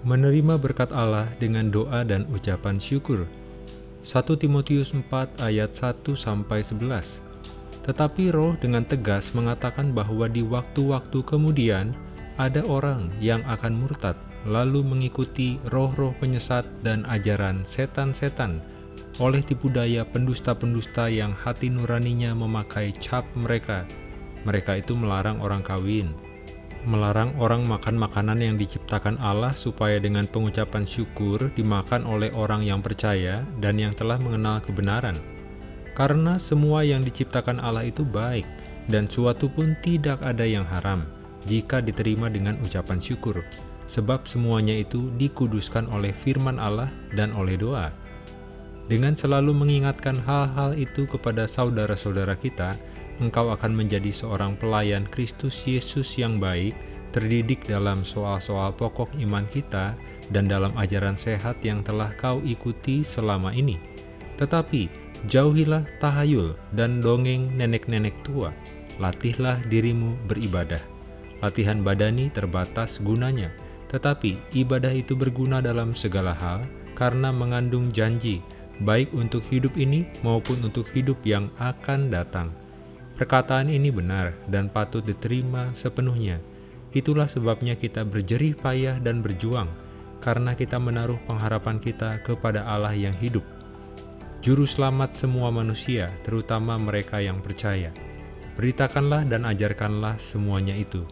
menerima berkat Allah dengan doa dan ucapan syukur. 1 Timotius 4 ayat 1 sampai 11. Tetapi roh dengan tegas mengatakan bahwa di waktu-waktu kemudian ada orang yang akan murtad, lalu mengikuti roh-roh penyesat dan ajaran setan-setan oleh tipu daya pendusta-pendusta yang hati nuraninya memakai cap mereka. Mereka itu melarang orang kawin, melarang orang makan makanan yang diciptakan Allah supaya dengan pengucapan syukur dimakan oleh orang yang percaya dan yang telah mengenal kebenaran. Karena semua yang diciptakan Allah itu baik, dan suatu pun tidak ada yang haram, jika diterima dengan ucapan syukur, sebab semuanya itu dikuduskan oleh firman Allah dan oleh doa. Dengan selalu mengingatkan hal-hal itu kepada saudara-saudara kita, engkau akan menjadi seorang pelayan Kristus Yesus yang baik, terdidik dalam soal-soal pokok iman kita dan dalam ajaran sehat yang telah kau ikuti selama ini. Tetapi, jauhilah tahayul dan dongeng nenek-nenek tua. Latihlah dirimu beribadah. Latihan badani terbatas gunanya, tetapi ibadah itu berguna dalam segala hal karena mengandung janji, baik untuk hidup ini maupun untuk hidup yang akan datang. Perkataan ini benar dan patut diterima sepenuhnya. Itulah sebabnya kita berjerih payah dan berjuang, karena kita menaruh pengharapan kita kepada Allah yang hidup. Juru selamat semua manusia, terutama mereka yang percaya. Beritakanlah dan ajarkanlah semuanya itu.